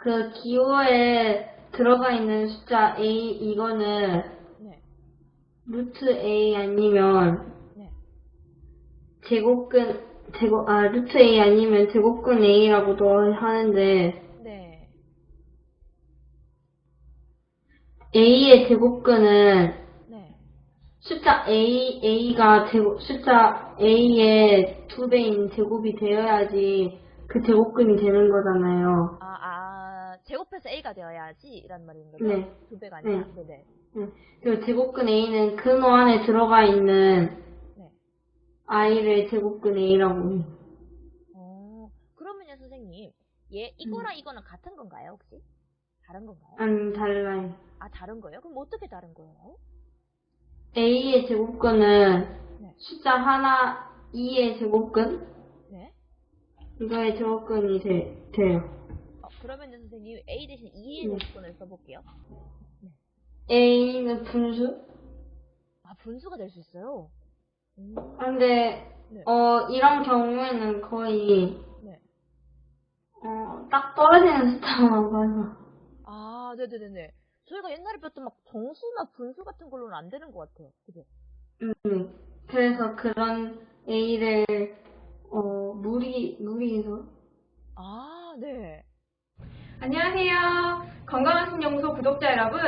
그 기호에 들어가 있는 숫자 A 이거는 네. 루트 A 아니면 네. 제곱근 제곱 아 루트 A 아니면 제곱근 A라고도 하는데 네. A의 제곱근은 네. 숫자 A A가 제곱 숫자 A의 두 배인 제곱이 되어야지 그 제곱근이 되는 거잖아요. 아, 아, 제곱해서 A가 되어야지 이란 말인 거죠? 네. 두 배가 아니라. 네. 네네. 응. 그리고 제곱근 A는 근호 안에 들어가 있는 네. I를 제곱근 A라고. 어, 그러면요, 선생님. 얘, 이거랑 이거는 같은 건가요, 혹시? 다른 건가요? 아니 달라요. 아, 다른 거예요? 그럼 어떻게 다른 거예요? A의 제곱근은 네. 숫자 하나 2의 제곱근 네. 이거의 제곱근이 돼, 돼요. 어, 그러면요, 선생님. A 대신 2의 네. 제곱근을 써볼게요. A는 분수? 아, 분수가 될 수 있어요? 음, 근데 네. 어 이런 경우에는 거의 네. 어, 딱 떨어지는 숫자만 봐서 아, 네네네네. 저희가 옛날에 배웠던 막 정수나 분수 같은 걸로는 안 되는 것 같아요. 그죠? 음, 그래서 그런 A를 어 무리 무리해서 아, 네. 안녕하세요. 건강한 신연구소 구독자 여러분.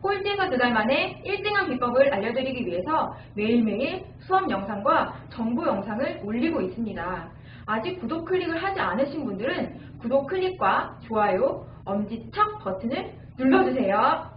꼴찌에서 두 달 만에 1등한 비법을 알려드리기 위해서 매일매일 수업 영상과 정보 영상을 올리고 있습니다. 아직 구독 클릭을 하지 않으신 분들은 구독 클릭과 좋아요, 엄지척 버튼을 눌러주세요.